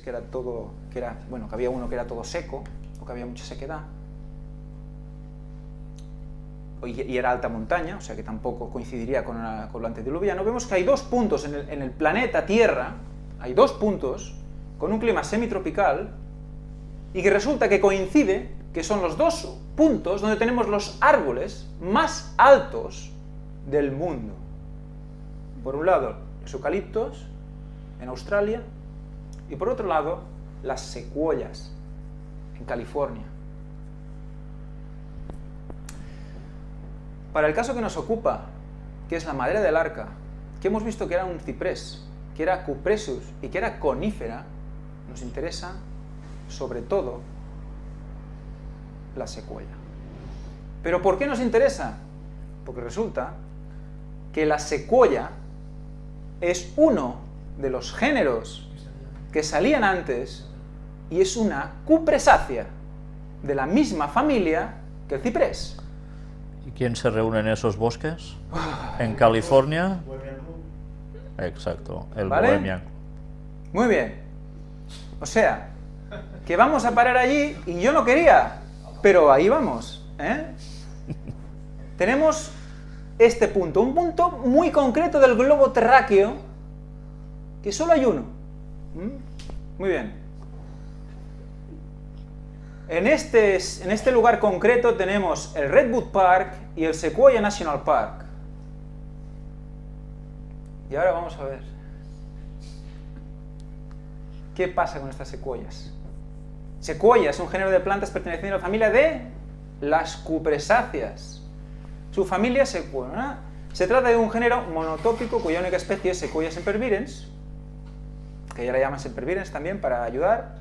que era todo, que era, bueno, que había uno que era todo seco, o que había mucha sequedad, y era alta montaña, o sea que tampoco coincidiría con, con lo antediluviano, vemos que hay dos puntos en el, en el planeta Tierra, hay dos puntos con un clima semitropical, y que resulta que coincide que son los dos puntos donde tenemos los árboles más altos del mundo. Por un lado, los eucaliptos en Australia y por otro lado, las secuoyas en California. Para el caso que nos ocupa, que es la madera del arca, que hemos visto que era un ciprés, que era cupressus y que era conífera, nos interesa sobre todo la secuoya. ¿Pero por qué nos interesa? Porque resulta que la secuoya es uno de los géneros que salían antes y es una cupresácea de la misma familia que el ciprés. ¿Y quién se reúne en esos bosques? ¿En California? Exacto, el ¿Vale? Muy bien. O sea, que vamos a parar allí y yo no quería, pero ahí vamos. ¿eh? Tenemos este punto, un punto muy concreto del globo terráqueo, que solo hay uno. Muy bien. En este, en este lugar concreto tenemos el Redwood Park y el Sequoia National Park. Y ahora vamos a ver. ¿Qué pasa con estas secuoyas? Secuoya es un género de plantas perteneciente a la familia de las cupresáceas. Su familia. Se trata de un género monotópico cuya única especie es Sequoia sempervirens, que ya la llaman sempervirens también para ayudar.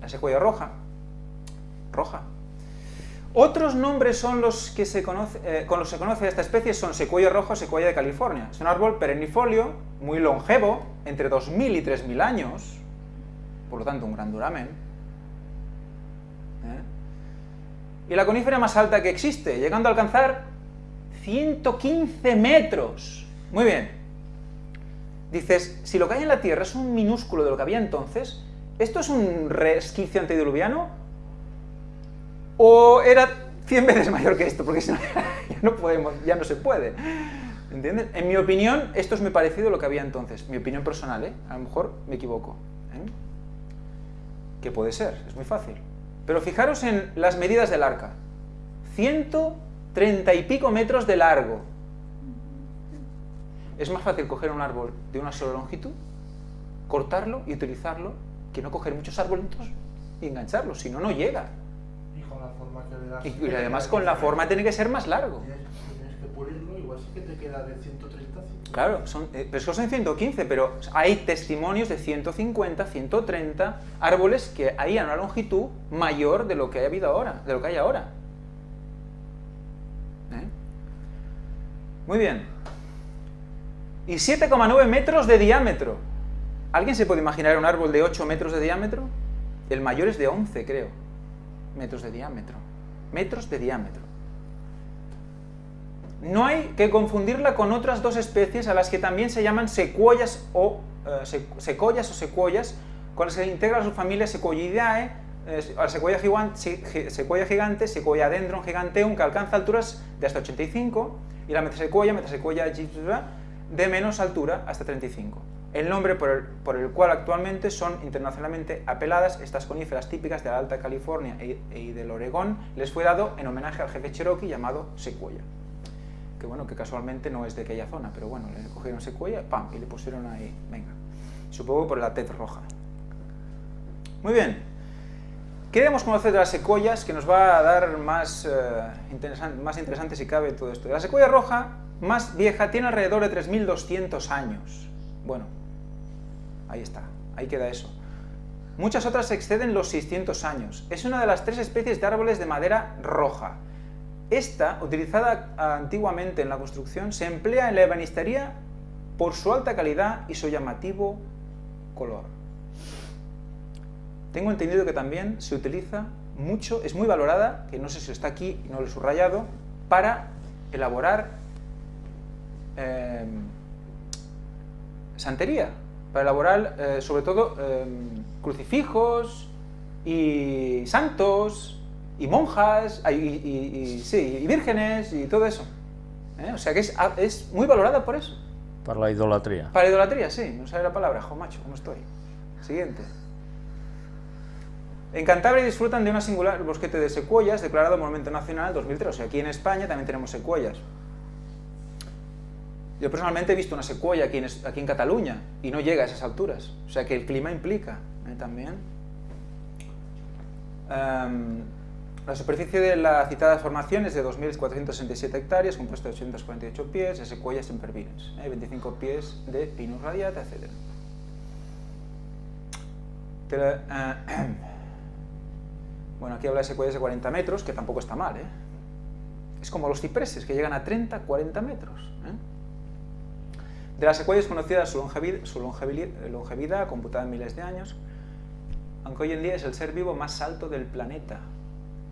La secuoya roja, roja. Otros nombres son los que se conoce, eh, con los que se conoce esta especie son secuoya roja o secuoya de California. Es un árbol perennifolio, muy longevo, entre 2.000 y 3.000 años, por lo tanto un gran duramen. ¿eh? Y la conífera más alta que existe, llegando a alcanzar 115 metros. Muy bien. Dices, si lo que hay en la Tierra es un minúsculo de lo que había entonces, ¿esto es un resquicio antediluviano? ¿O era 100 veces mayor que esto? Porque si no, ya no, podemos, ya no se puede. ¿Entiendes? En mi opinión, esto es muy parecido a lo que había entonces. Mi opinión personal, ¿eh? A lo mejor me equivoco. ¿eh? Que puede ser, es muy fácil. Pero fijaros en las medidas del arca. 130 y pico metros de largo. Es más fácil coger un árbol de una sola longitud, cortarlo y utilizarlo, que no coger muchos árboles y engancharlos, si no, no llega. Y con la forma que le das... Y, además con la forma tiene que ser más largo. Tienes que pulirlo, igual sí que te queda de 130 Claro, son, eh, pero son 115, pero hay testimonios de 150, 130 árboles que hay a una longitud mayor de lo que hay habido ahora, de lo que hay ahora. ¿Eh? Muy bien y 7,9 metros de diámetro. ¿Alguien se puede imaginar un árbol de 8 metros de diámetro? El mayor es de 11, creo, metros de diámetro. Metros de diámetro. No hay que confundirla con otras dos especies a las que también se llaman secuoyas o eh, o secuoyas, con las que integra su familia Sequoidae, eh, secuoya, gigante, secuoya gigante, Sequoia dendron giganteum, que alcanza alturas de hasta 85, y la metasecuoya, metasecuoya de menos altura hasta 35. El nombre por el, cual actualmente son internacionalmente apeladas estas coníferas típicas de la Alta California e, y del Oregón les fue dado en homenaje al jefe cherokee llamado Sequoia. Que bueno, que casualmente no es de aquella zona, pero bueno, le cogieron Sequoia, pam, y le pusieron ahí, venga. Supongo por la tez roja. Muy bien. Queremos conocer de las secuoyas, que nos va a dar más, eh, más interesante si cabe todo esto. La secuoya roja más vieja tiene alrededor de 3.200 años. Bueno, ahí está, ahí queda eso. Muchas otras exceden los 600 años. Es una de las tres especies de árboles de madera roja. Esta, utilizada antiguamente en la construcción, se emplea en la ebanistería por su alta calidad y su llamativo color. Tengo entendido que también se utiliza mucho, es muy valorada, que no sé si está aquí y no lo he subrayado, para elaborar Em, santería, para elaborar eh, sobre todo eh, crucifijos y santos y monjas y, y- y- sí, y vírgenes y todo eso. ¿eh? O sea que es, es muy valorada por eso. Per la idolatria. Para idolatría, sí, no sabe la palabra, jo macho, ¿cómo estoy? Siguiente. En Cantabria disfrutan de una singular bosquete de secuoyas declarado Monumento Nacional 2003. O sea, aquí en España también tenemos secuoyas. Yo personalmente he visto una secuoya aquí en, aquí en Cataluña y no llega a esas alturas. O sea que el clima implica ¿eh? también. Em, la superficie de la citada formación es de 2.467 hectáreas, compuesta de 848 pies de secuoyas sempervirens, ¿eh? 25 pies de pinus radiata, etc. bueno, aquí habla de secuoyas de 40 metros, que tampoco está mal, ¿eh? Es como los cipreses, que llegan a 30, 40 metros. ¿eh? De las secuoyas conocida su, longevid- su longevili- longevidad, computada en miles de años, aunque hoy en día es el ser vivo más alto del planeta.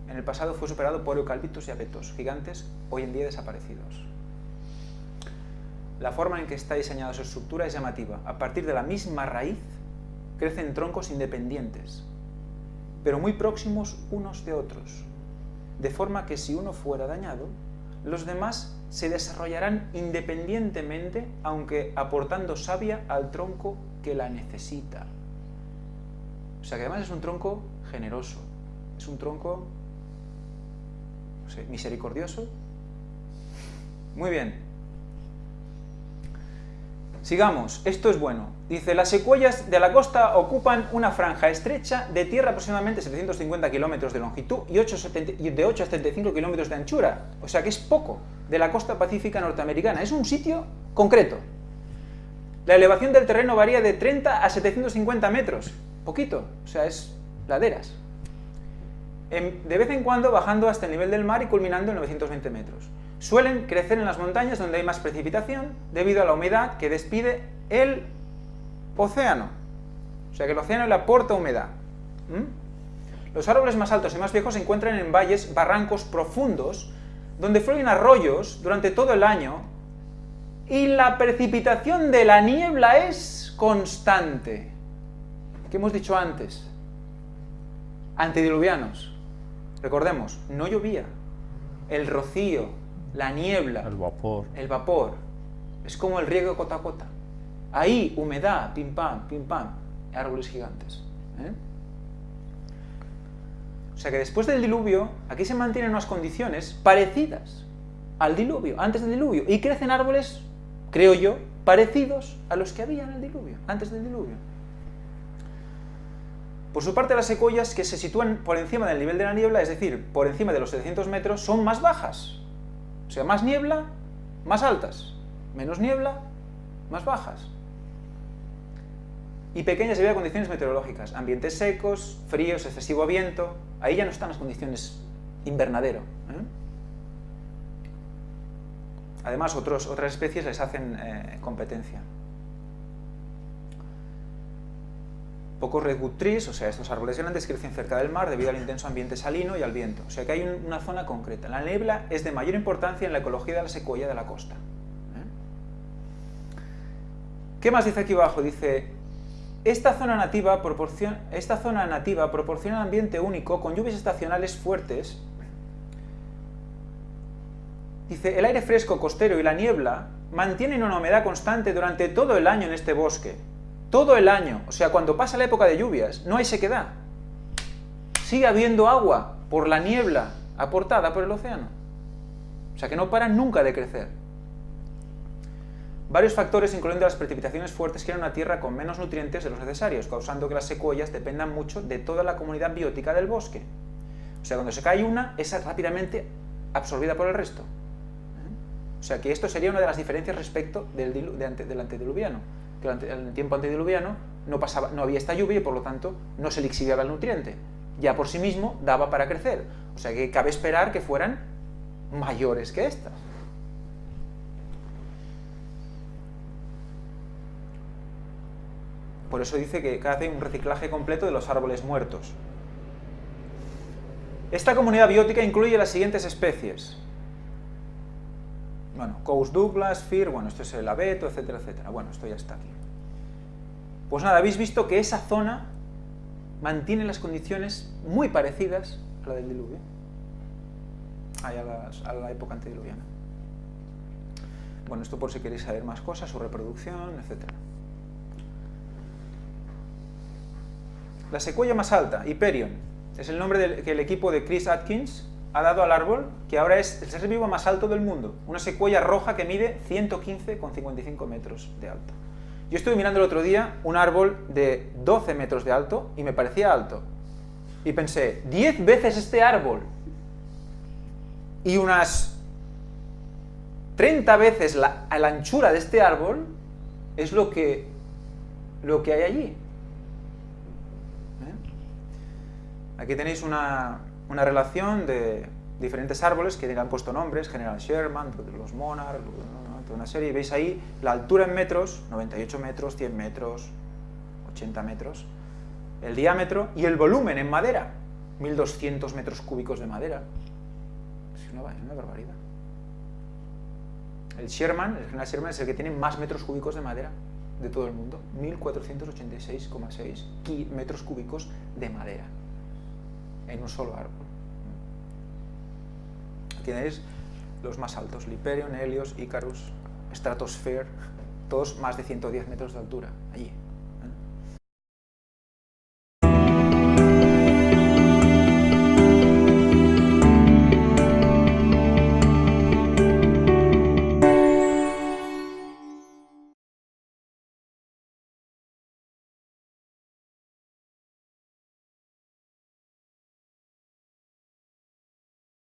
En el pasado fue superado por eucaliptus y abetos, gigantes hoy en día desaparecidos. La forma en que está diseñada su estructura es llamativa. A partir de la misma raíz crecen troncos independientes, pero muy próximos unos de otros, de forma que si uno fuera dañado, los demás se desarrollarán independientemente, aunque aportando savia al tronco que la necesita. O sea que además es un tronco generoso, es un tronco misericordioso. Muy bien. Sigamos, esto es bueno. Dice, las secuoyas de la costa ocupan una franja estrecha de tierra aproximadamente 750 kilómetros de longitud y 8,70 y de 8 a 75 kilómetros de anchura. O sea que es poco de la costa pacífica norteamericana. Es un sitio concreto. La elevación del terreno varía de 30 a 750 metros. Poquito, o sea, es laderas. En- de vez en cuando bajando hasta el nivel del mar y culminando en 920 metros. Suelen crecer en las montañas donde hay más precipitación debido a la humedad que despide el océano. O sea que el océano le aporta humedad. Los árboles más altos y más viejos se encuentran en valles, barrancos profundos, donde fluyen arroyos durante todo el año y la precipitación de la niebla es constante. ¿Qué hemos dicho antes? Antediluvianos. Recordemos, no llovía. El rocío, la niebla, El vapor. el vapor, es como el riego gota a gota. Ahí, humedad, pim pam, pim pam, árboles gigantes. ¿eh? O sea que después del diluvio, aquí se mantienen unas condiciones parecidas al diluvio, antes del diluvio, y crecen árboles, creo yo, parecidos a los que había en el diluvio, antes del diluvio. Por su parte, las secuoyas que se sitúan por encima del nivel de la niebla, es decir, por encima de los 700 metros, son más bajas. O sea, más niebla, más altas. Menos niebla, más bajas. Y pequeñas debido a condiciones meteorológicas. Ambientes secos, fríos, excesivo viento. Ahí ya no están las condiciones invernadero. ¿eh? Además, otras especies les hacen eh, competencia. Pocos redwood o sea, estos árboles grandes crecen cerca del mar debido al intenso ambiente salino y al viento. O sea que hay un- una zona concreta. La niebla es de mayor importancia en la ecología de la secuoya de la costa. ¿eh? ¿Qué más dice aquí abajo? Dice, esta zona, nativa proporciona, esta zona nativa proporciona un ambiente único con lluvias estacionales fuertes. Dice, el aire fresco costero y la niebla mantienen una humedad constante durante todo el año en este bosque. Todo el año. O sea, cuando pasa la época de lluvias, no hay sequedad. Sigue habiendo agua por la niebla aportada por el océano. O sea, que no paran nunca de crecer. Varios factores, incluyendo las precipitaciones fuertes, crean una tierra con menos nutrientes de los necesarios, causando que las secuoyas dependan mucho de toda la comunidad biótica del bosque. O sea, cuando se cae una, es rápidamente absorbida por el resto. O sea, que esto sería una de las diferencias respecto del, del antediluviano. Que en el tiempo antediluviano no, pasaba, no había esta lluvia y por lo tanto no se lixiviaba el nutriente. Ya por sí mismo daba para crecer. O sea, que cabe esperar que fueran mayores que estas. Por eso dice que hace un reciclaje completo de los árboles muertos. Esta comunidad biótica incluye las siguientes especies. Bueno, Cous Douglas, Fir, bueno, esto es el abeto, etcétera, etcétera. Bueno, esto ya está aquí. Pues nada, habéis visto que esa zona mantiene las condiciones muy parecidas a la del diluvio, a, la época antediluviana. Bueno, esto por si queréis saber más cosas, su reproducción, etc. La secuoya más alta, Hyperion, es el nombre que el equipo de Chris Atkins ha dado al árbol, que ahora es el ser vivo más alto del mundo. Una secuoya roja que mide 115,55 metros de alto. Yo estuve mirando el otro día un árbol de 12 metros de alto y me parecía alto. Y pensé, 10 veces este árbol y unas 30 veces la, anchura de este árbol es lo que, lo que hay allí. ¿Eh? Aquí tenéis una, una relación de diferentes árboles que le han puesto nombres, General Sherman, los Monarch, toda una serie, y veis ahí la altura en metros, 98 metros, 100 metros, 80 metros, el diámetro y el volumen en madera, 1200 metros cúbicos de madera. Es una, una barbaridad. El Sherman, el General Sherman es el que tiene más metros cúbicos de madera de todo el mundo, 1486,6 metros cúbicos de madera en un solo árbol. Tenéis los más altos, Liperion, Helios, Icarus, Stratosphere, todos más de 110 metros de altura, allí.